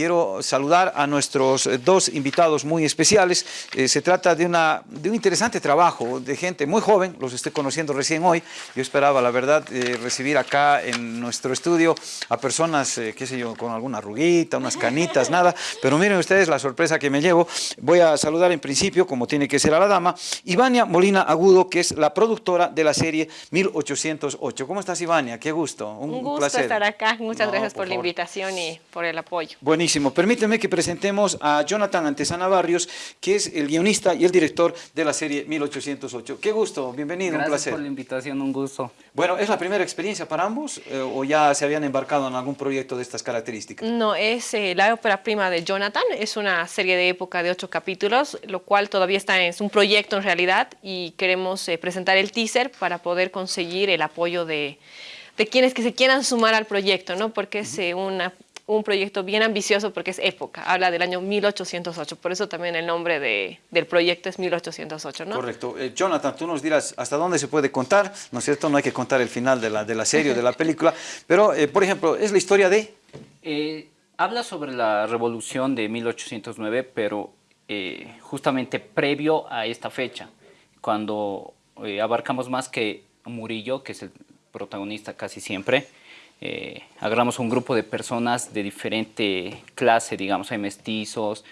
quiero saludar a nuestros dos invitados muy especiales. Eh, se trata de, una, de un interesante trabajo de gente muy joven, los estoy conociendo recién hoy. Yo esperaba, la verdad, eh, recibir acá en nuestro estudio a personas, eh, qué sé yo, con alguna arruguita, unas canitas, nada. Pero miren ustedes la sorpresa que me llevo. Voy a saludar en principio, como tiene que ser a la dama, Ivania Molina Agudo, que es la productora de la serie 1808. ¿Cómo estás, Ivania? Qué gusto. Un, gusto estar acá. Muchas gracias por, la invitación y por el apoyo. Buenísimo. Permíteme que presentemos a Jonathan Antesana Barrios, que es el guionista y el director de la serie 1808. Qué gusto, bienvenido, un placer. Gracias por la invitación, un gusto. Bueno, ¿es la primera experiencia para ambos eh, o ya se habían embarcado en algún proyecto de estas características? No, es eh, la ópera prima de Jonathan, es una serie de época de ocho capítulos, lo cual todavía está en es un proyecto en realidad y queremos eh, presentar el teaser para poder conseguir el apoyo de, de quienes que se quieran sumar al proyecto, ¿no? Porque es una un proyecto bien ambicioso porque es época, habla del año 1808, por eso también el nombre de, del proyecto es 1808, ¿no? Correcto. Eh, Jonathan, tú nos dirás hasta dónde se puede contar, ¿no es cierto? No hay que contar el final de la, de la serie o de la película, pero, eh, por ejemplo, ¿es la historia de...? Eh, habla sobre la revolución de 1809, pero justamente previo a esta fecha, cuando abarcamos más que Murillo, que es el protagonista casi siempre, eh, agarramos un grupo de personas de diferente clase, digamos, hay mestizos,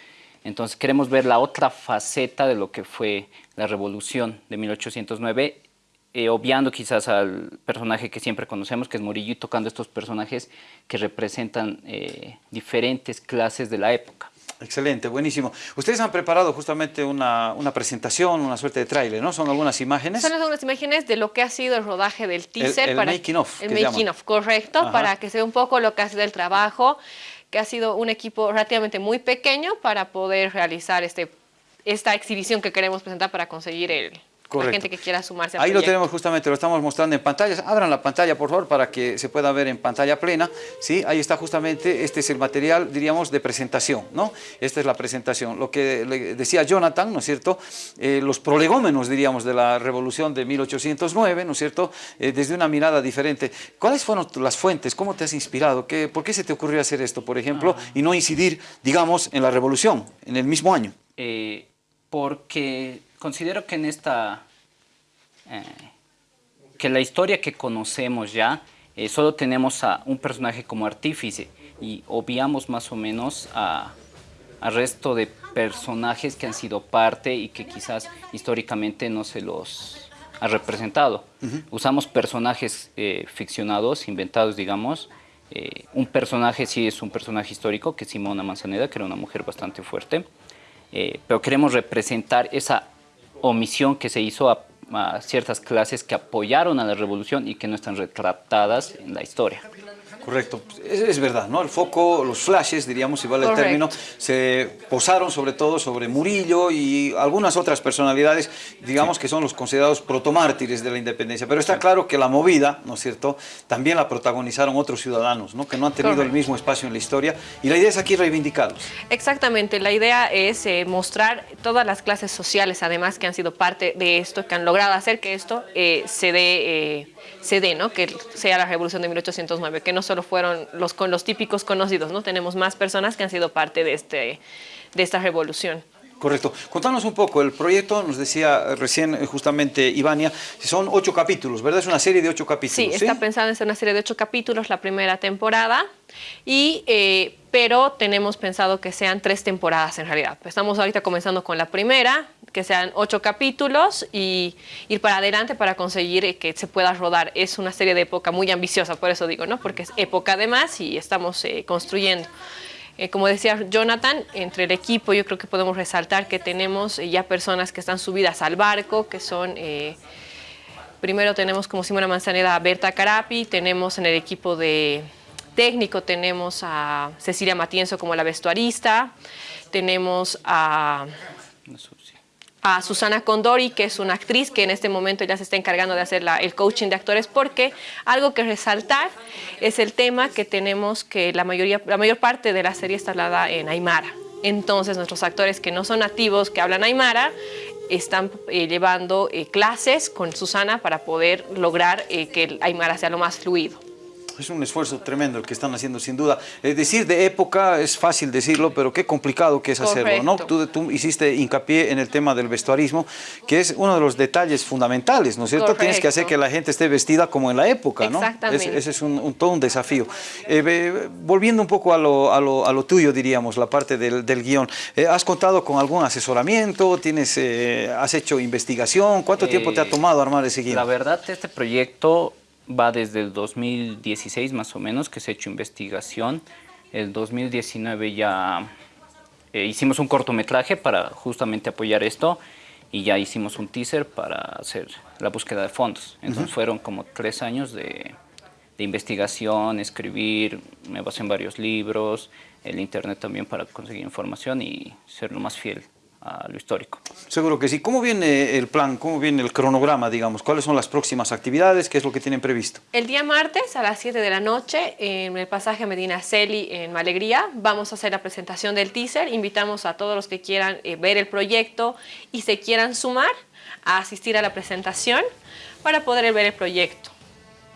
entonces queremos ver la otra faceta de lo que fue la revolución de 1809, eh, obviando quizás al personaje que siempre conocemos, que es Murillo, y tocando estos personajes que representan eh, diferentes clases de la época. Excelente, buenísimo. Ustedes han preparado justamente una, presentación, una suerte de tráiler, ¿no? ¿Son algunas imágenes? Son algunas imágenes de lo que ha sido el rodaje del teaser. El, making of. El making of, correcto, para que se vea un poco lo que ha sido el trabajo, que ha sido un equipo relativamente muy pequeño para poder realizar este, esta exhibición que queremos presentar para conseguir el, Correcto. gente que quiera sumarse Ahí lo tenemos justamente, lo estamos mostrando en pantalla. Abran la pantalla, por favor, para que se pueda ver en pantalla plena. ¿sí? Ahí está justamente, este es el material, diríamos, de presentación, ¿no? Esta es la presentación. Lo que le decía Jonathan, ¿no es cierto? Eh, los prolegómenos, diríamos, de la revolución de 1809, ¿no es cierto? Eh, desde una mirada diferente. ¿Cuáles fueron las fuentes? ¿Cómo te has inspirado? ¿Qué, ¿Por qué se te ocurrió hacer esto, por ejemplo, ah. y no incidir, digamos, en la revolución, en el mismo año? Eh, porque considero que en esta, eh, que la historia que conocemos ya, eh, solo tenemos a un personaje como artífice y obviamos más o menos a, al resto de personajes que han sido parte y que quizás históricamente no se los ha representado. Usamos personajes eh, ficcionados, inventados, digamos. un personaje sí es un personaje histórico, que es Simona Manzaneda, que era una mujer bastante fuerte. pero queremos representar esa omisión que se hizo a, ciertas clases que apoyaron a la revolución y que no están retratadas en la historia. Correcto, es, verdad, ¿no? El foco, los flashes, diríamos, si vale el término, se posaron sobre todo sobre Murillo y algunas otras personalidades, digamos que son los considerados protomártires de la independencia. Pero está claro que la movida, ¿no es cierto?, también la protagonizaron otros ciudadanos, ¿no? Que no han tenido el mismo espacio en la historia y la idea es aquí reivindicarlos. Exactamente, la idea es eh, mostrar todas las clases sociales, además, que han sido parte de esto, que han logrado hacer que esto eh, se dé... Eh, se dé, ¿no? que sea la revolución de 1809, que no solo fueron los, con los típicos conocidos, ¿no? tenemos más personas que han sido parte de, este, de esta revolución. Correcto. Contanos un poco, el proyecto, nos decía recién eh, justamente Ivania, son ocho capítulos, ¿verdad? Es una serie de ocho capítulos. Sí, está pensada en ser una serie de ocho capítulos, la primera temporada, y, eh, pero tenemos pensado que sean tres temporadas en realidad. Estamos ahorita comenzando con la primera, que sean ocho capítulos y ir para adelante para conseguir que se pueda rodar. Es una serie de época muy ambiciosa, por eso digo, ¿no? Porque es época además y estamos eh, construyendo. Eh, como decía Jonathan, entre el equipo yo creo que podemos resaltar que tenemos eh, ya personas que están subidas al barco, que son... primero tenemos como Simona Manzanera a Berta Carapi, tenemos en el equipo de técnico, tenemos a Cecilia Matienzo como la vestuarista, tenemos a a Susana Condori, que es una actriz que en este momento ya se está encargando de hacer el coaching de actores, porque algo que resaltar es el tema que tenemos que la, mayoría, la mayor parte de la serie está hablada en Aymara. Entonces nuestros actores que no son nativos, que hablan Aymara, están eh, llevando eh, clases con Susana para poder lograr eh, que Aymara sea lo más fluido. Es un esfuerzo tremendo el que están haciendo sin duda. Es decir de época es fácil decirlo, pero qué complicado que es hacerlo, ¿no? Tú, tú, hiciste hincapié en el tema del vestuarismo, que es uno de los detalles fundamentales, ¿no es cierto? Correcto. Tienes que hacer que la gente esté vestida como en la época, ¿no? Exactamente. Ese, ese es un, un, todo un desafío. Eh, volviendo un poco a lo, a lo, a lo, tuyo, diríamos, la parte del, del guion, eh, ¿has contado con algún asesoramiento? ¿Tienes, eh, ¿Has hecho investigación? ¿Cuánto tiempo te ha tomado armar ese guion? La verdad, este proyecto va desde el 2016 más o menos que se ha hecho investigación. El 2019 ya eh, hicimos un cortometraje para justamente apoyar esto y ya hicimos un teaser para hacer la búsqueda de fondos. Entonces uh -huh. fueron como tres años de, de, investigación, escribir, me basé en varios libros, el internet también para conseguir información y ser lo más fiel a lo histórico. Seguro que sí. ¿Cómo viene el plan, cómo viene el cronograma, digamos? ¿Cuáles son las próximas actividades? ¿Qué es lo que tienen previsto? El día martes a las 7 de la noche en el pasaje Medina Celi en Malegría vamos a hacer la presentación del teaser. Invitamos a todos los que quieran eh, ver el proyecto y se quieran sumar a asistir a la presentación para poder ver el proyecto.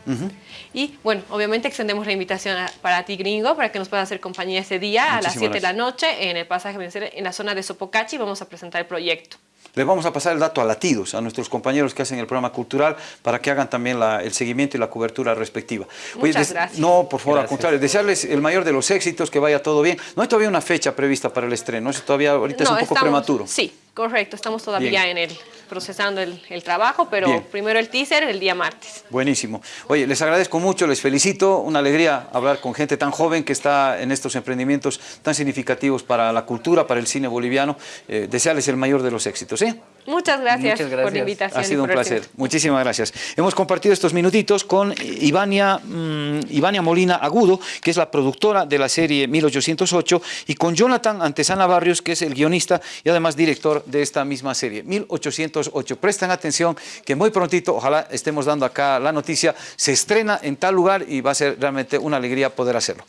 Uh -huh. Y bueno, obviamente extendemos la invitación a, para ti, gringo, para que nos puedas hacer compañía ese día Muchísimas a las 7 de la noche en el pasaje en la zona de Sopocachi. Vamos a presentar el proyecto. Les vamos a pasar el dato a Latidos, a nuestros compañeros que hacen el programa cultural, para que hagan también la, el seguimiento y la cobertura respectiva. Muchas Oye, gracias. No, por favor, gracias. al contrario, desearles el mayor de los éxitos, que vaya todo bien. No hay todavía una fecha prevista para el estreno, eso todavía ahorita no, es un poco estamos, prematuro. Sí, correcto, estamos todavía bien. en el procesando el, el trabajo, pero Bien. primero el teaser el día martes. Buenísimo. Oye, les agradezco mucho, les felicito, una alegría hablar con gente tan joven que está en estos emprendimientos tan significativos para la cultura, para el cine boliviano. Eh, desearles el mayor de los éxitos, ¿eh? Muchas gracias, Muchas gracias. por la invitación. Ha sido un placer. Muchísimas gracias. Hemos compartido estos minutitos con Ivania, mmm, Ivania Molina Agudo, que es la productora de la serie 1808, y con Jonathan Antesana Barrios, que es el guionista y además director de esta misma serie, 1808. Presten atención que muy prontito, ojalá estemos dando acá la noticia, se estrena en tal lugar y va a ser realmente una alegría poder hacerlo.